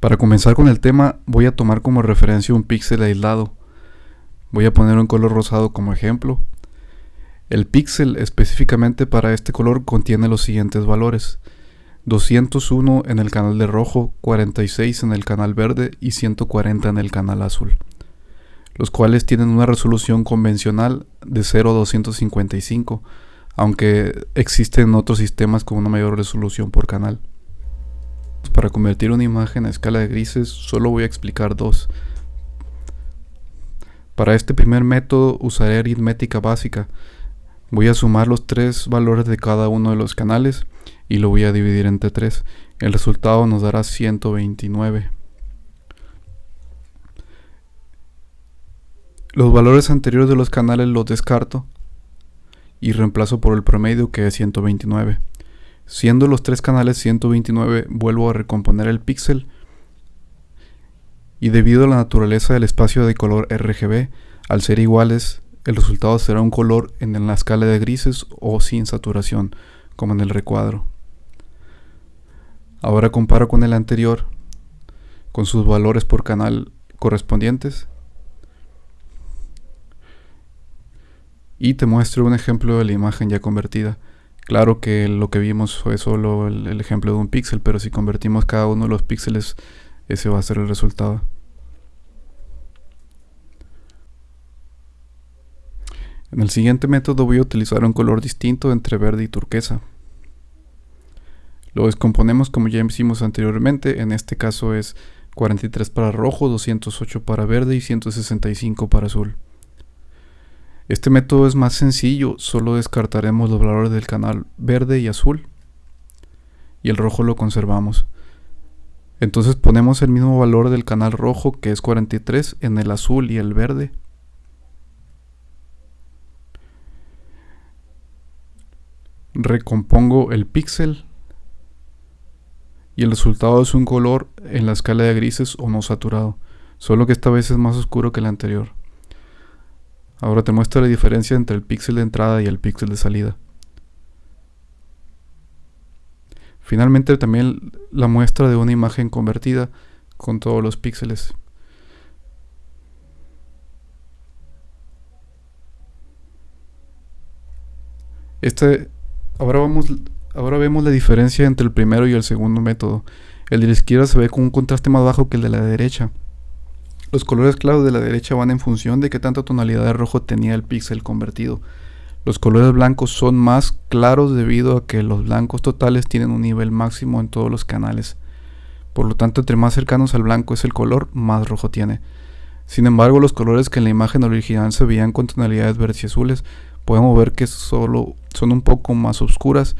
Para comenzar con el tema, voy a tomar como referencia un píxel aislado. Voy a poner un color rosado como ejemplo. El píxel específicamente para este color contiene los siguientes valores. 201 en el canal de rojo, 46 en el canal verde y 140 en el canal azul, los cuales tienen una resolución convencional de 0 a 255, aunque existen otros sistemas con una mayor resolución por canal. Para convertir una imagen a escala de grises solo voy a explicar dos. Para este primer método usaré aritmética básica. Voy a sumar los tres valores de cada uno de los canales y lo voy a dividir entre 3. El resultado nos dará 129. Los valores anteriores de los canales los descarto y reemplazo por el promedio que es 129. Siendo los tres canales 129, vuelvo a recomponer el píxel y debido a la naturaleza del espacio de color RGB, al ser iguales, el resultado será un color en la escala de grises o sin saturación, como en el recuadro. Ahora comparo con el anterior, con sus valores por canal correspondientes. Y te muestro un ejemplo de la imagen ya convertida. Claro que lo que vimos fue solo el, ejemplo de un píxel, pero si convertimos cada uno de los píxeles, ese va a ser el resultado. En el siguiente método voy a utilizar un color distinto entre verde y turquesa. Lo descomponemos como ya hicimos anteriormente, en este caso es 43 para rojo, 208 para verde y 165 para azul. Este método es más sencillo, solo descartaremos los valores del canal verde y azul y el rojo lo conservamos. Entonces ponemos el mismo valor del canal rojo que es 43 en el azul y el verde. Recompongo el píxel y el resultado es un color en la escala de grises o no saturado, solo que esta vez es más oscuro que el anterior. Ahora te muestro la diferencia entre el píxel de entrada y el píxel de salida. Finalmente también la muestra de una imagen convertida con todos los píxeles. Este, ahora, vamos, ahora vemos la diferencia entre el primero y el segundo método. El de la izquierda se ve con un contraste más bajo que el de la derecha. Los colores claros de la derecha van en función de qué tanta tonalidad de rojo tenía el píxel convertido. Los colores blancos son más claros debido a que los blancos totales tienen un nivel máximo en todos los canales. Por lo tanto, entre más cercanos al blanco es el color, más rojo tiene. Sin embargo, los colores que en la imagen original se veían con tonalidades verdes y azules, podemos ver que solo son un poco más oscuras,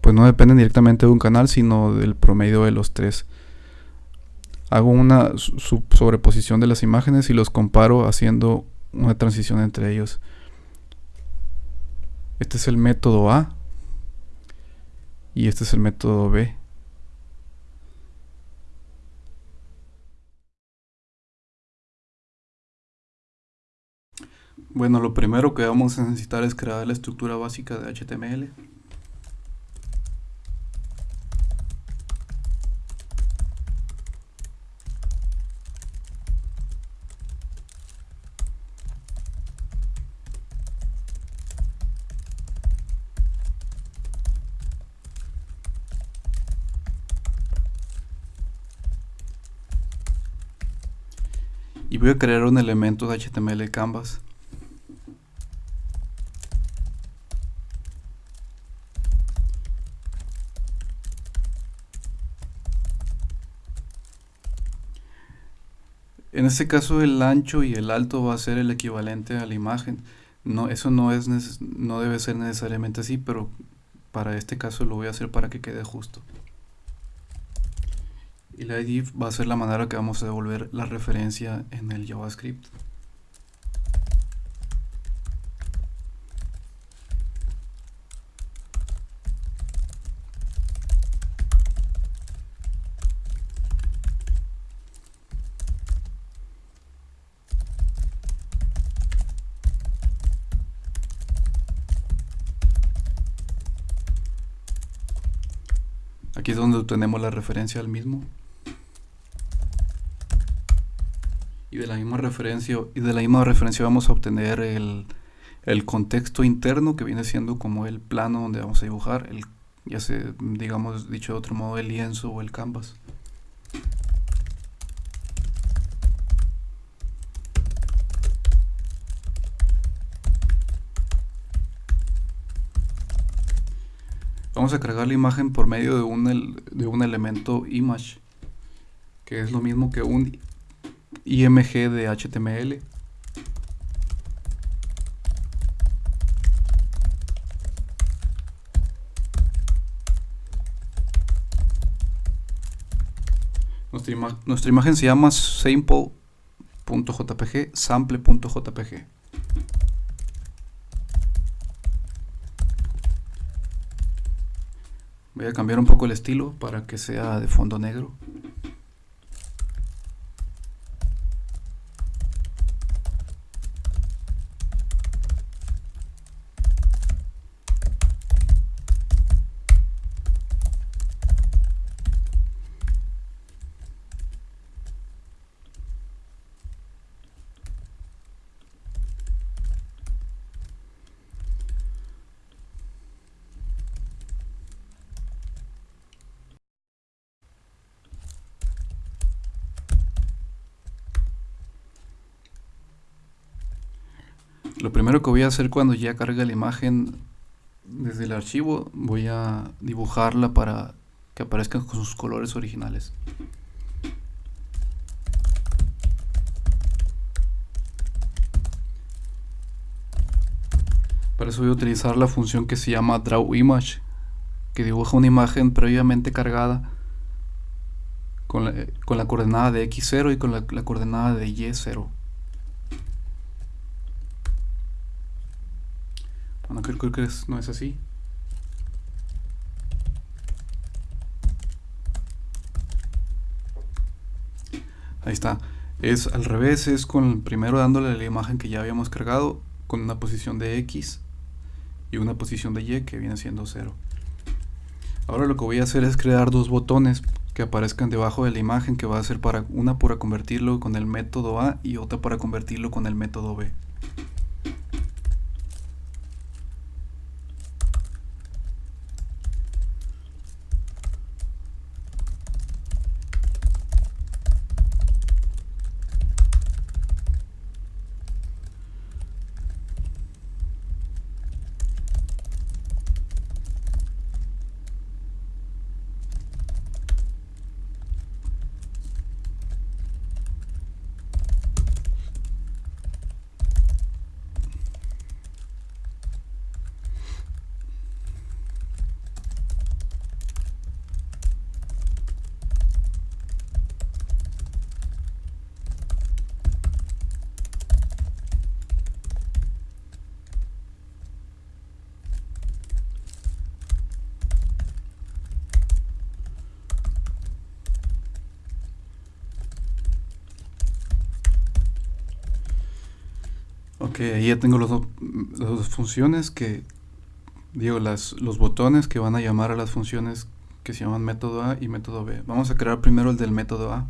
pues no dependen directamente de un canal, sino del promedio de los tres hago una sobreposición de las imágenes y los comparo haciendo una transición entre ellos. Este es el método A y este es el método B. Bueno, lo primero que vamos a necesitar es crear la estructura básica de HTML. Y voy a crear un elemento de HTML Canvas. En este caso el ancho y el alto va a ser el equivalente a la imagen. No, eso no, es no debe ser necesariamente así, pero para este caso lo voy a hacer para que quede justo y la id va a ser la manera que vamos a devolver la referencia en el JavaScript. Aquí es donde obtenemos la referencia al mismo. Y de la misma referencia y de la misma referencia vamos a obtener el, el contexto interno que viene siendo como el plano donde vamos a dibujar el ya sea digamos dicho de otro modo el lienzo o el canvas. Vamos a cargar la imagen por medio de un, de un elemento image que es lo mismo que un img de html Nuestra, imagen se llama sample.jpg, sample.jpg. Voy a cambiar un poco el estilo para que sea de fondo negro. Lo primero que voy a hacer cuando ya cargue la imagen desde el archivo, voy a dibujarla para que aparezcan con sus colores originales. Para eso voy a utilizar la función que se llama drawImage, que dibuja una imagen previamente cargada con la, coordenada de x0 y con la, la coordenada de y0. Creo, que no es así. Ahí está. Es al revés, es con primero dándole la imagen que ya habíamos cargado con una posición de X y una posición de Y que viene siendo 0. Ahora lo que voy a hacer es crear dos botones que aparezcan debajo de la imagen que va a ser para una para convertirlo con el método A y otra para convertirlo con el método B. Ok, ahí ya tengo las dos funciones que, digo, las, los botones que van a llamar a las funciones que se llaman método A y método B. Vamos a crear primero el del método A.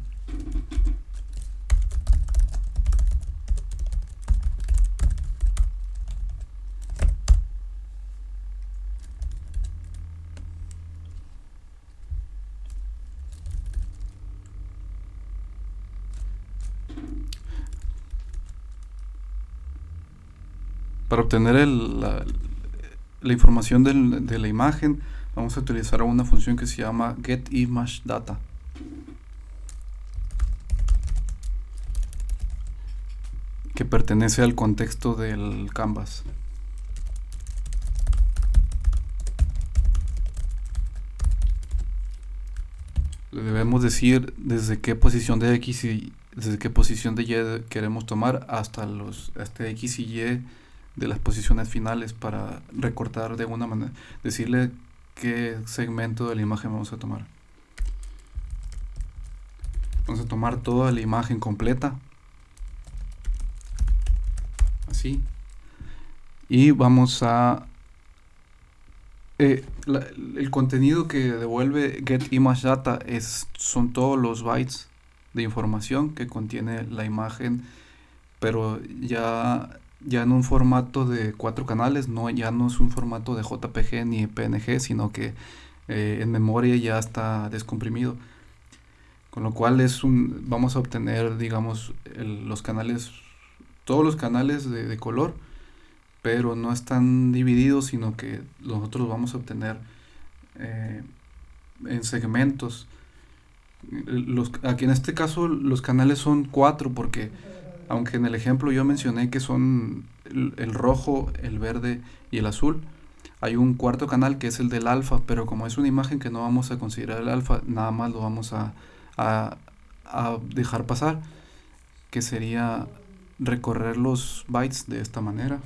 Para obtener la, información de la imagen vamos a utilizar una función que se llama getImageData. que pertenece al contexto del canvas. Le debemos decir desde qué posición de X y desde qué posición de Y queremos tomar hasta los hasta X y Y de las posiciones finales para recortar de alguna manera, decirle qué segmento de la imagen vamos a tomar. Vamos a tomar toda la imagen completa. Así. Y vamos a... Eh, el contenido que devuelve getImageData es, son todos los bytes de información que contiene la imagen, pero ya, ya en un formato de cuatro canales, no, ya no es un formato de JPG ni PNG, sino que eh, en memoria ya está descomprimido. Con lo cual es un, vamos a obtener, digamos, los canales, todos los canales de, color, pero no están divididos, sino que nosotros vamos a obtener eh, en segmentos. Aquí en este caso los canales son cuatro porque aunque en el ejemplo yo mencioné que son el, rojo, el verde y el azul, hay un cuarto canal que es el del alfa, pero como es una imagen que no vamos a considerar el alfa, nada más lo vamos a, dejar pasar, que sería recorrer los bytes de esta manera.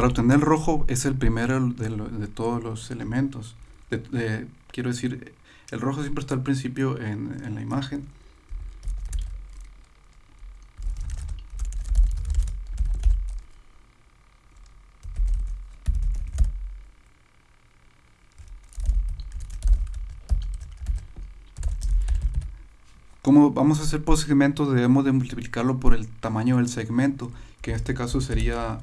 Para obtener el rojo es el primero de, todos los elementos. quiero decir, el rojo siempre está al principio en, la imagen. Como vamos a hacer por segmentos, debemos de multiplicarlo por el tamaño del segmento, que en este caso sería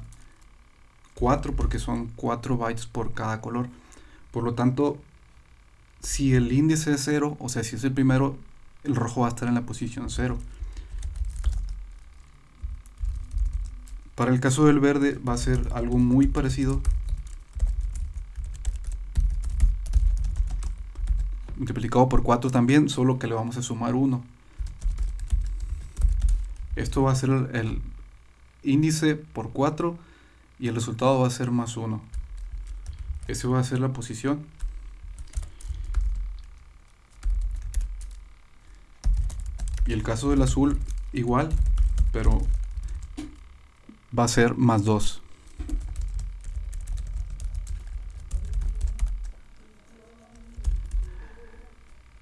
4 porque son 4 bytes por cada color. Por lo tanto, si el índice es 0, o sea, si es el primero, el rojo va a estar en la posición 0. Para el caso del verde va a ser algo muy parecido. Multiplicado por 4 también, solo que le vamos a sumar 1. Esto va a ser el índice por 4 y el resultado va a ser más 1. Ese va a ser la posición. Y el caso del azul igual, pero va a ser más 2.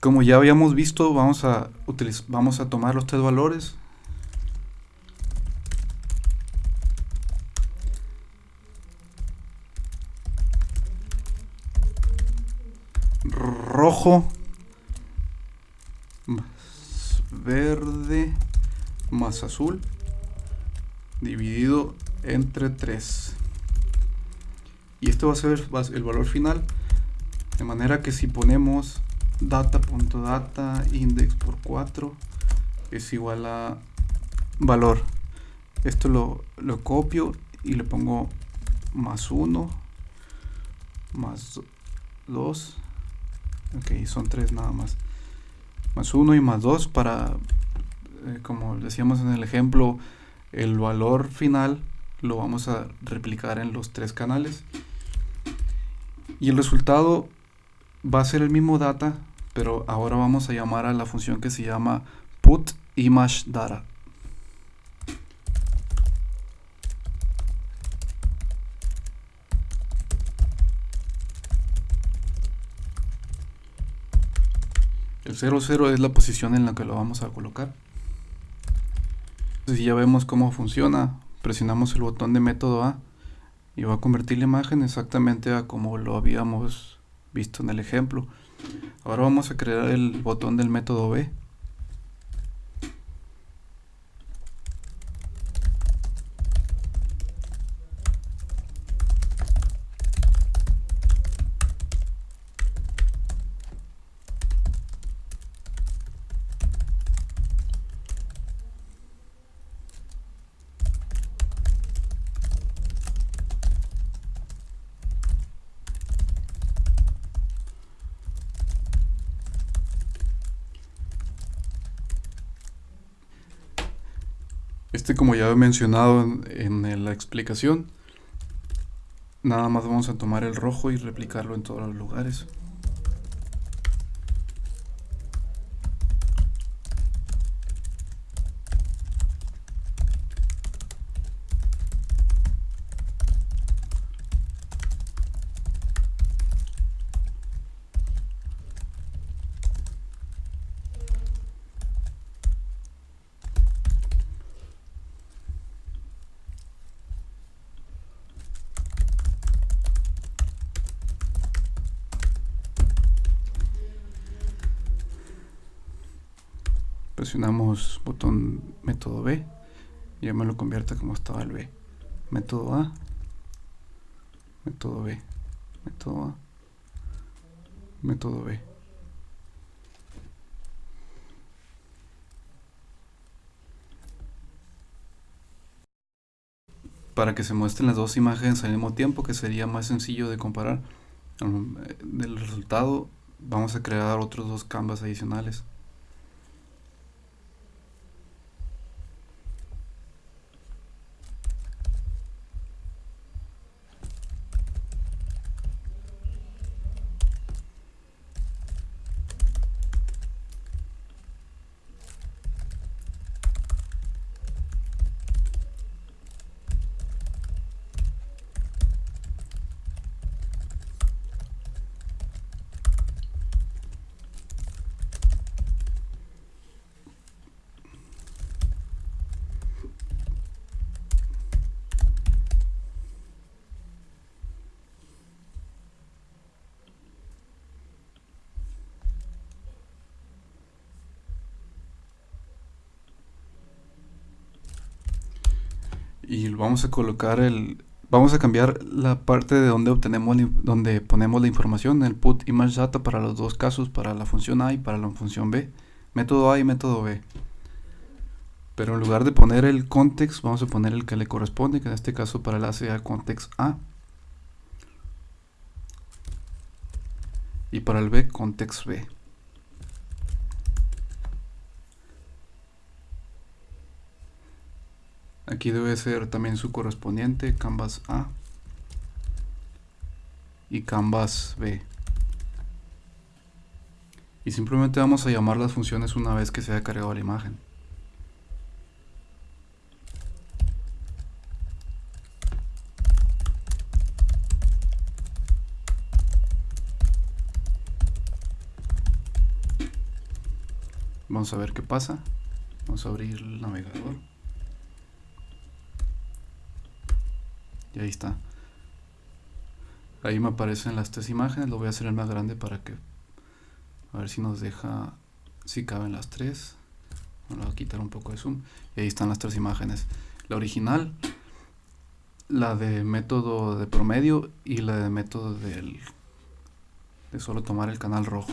Como ya habíamos visto, vamos a, vamos a tomar los tres valores rojo. Más verde más azul. Dividido entre 3 y esto va a ser el valor final. De manera que si ponemos data.data index por 4 es igual a valor. Esto lo, lo copio y le pongo más 1 más 2 ok son tres nada más. Más 1 y más 2 para eh, como decíamos en el ejemplo el valor final lo vamos a replicar en los tres canales. Y el resultado va a ser el mismo data pero ahora vamos a llamar a la función que se llama put image data El 00 es la posición en la que lo vamos a colocar. Si ya vemos cómo funciona, presionamos el botón de método A y va a convertir la imagen exactamente a como lo habíamos visto en el ejemplo. Ahora vamos a crear el botón del método B. Este como ya he mencionado en, la explicación, nada más vamos a tomar el rojo y replicarlo en todos los lugares. Presionamos botón método B y ya me lo convierte como estaba el B. Método A. Método B. Método A. Método B. Para que se muestren las dos imágenes al mismo tiempo que sería más sencillo de comparar del resultado vamos a crear otros dos canvas adicionales y vamos a colocar el vamos a cambiar la parte de donde obtenemos donde ponemos la información el put image data para los dos casos para la función a y para la función b. Método a y método b. Pero en lugar de poner el context vamos a poner el que le corresponde que en este caso para la sea context a. Y para el b context b Aquí debe ser también su correspondiente, canvas A y canvas B. Y simplemente vamos a llamar las funciones una vez que se haya cargado la imagen. Vamos a ver qué pasa. Vamos a abrir el navegador. Y ahí está. Ahí me aparecen las tres imágenes lo voy a hacer el más grande para que a ver si nos deja si caben las tres. Voy a quitar un poco de zoom. Y ahí están las tres imágenes. La original la de método de promedio y la de método del de solo tomar el canal rojo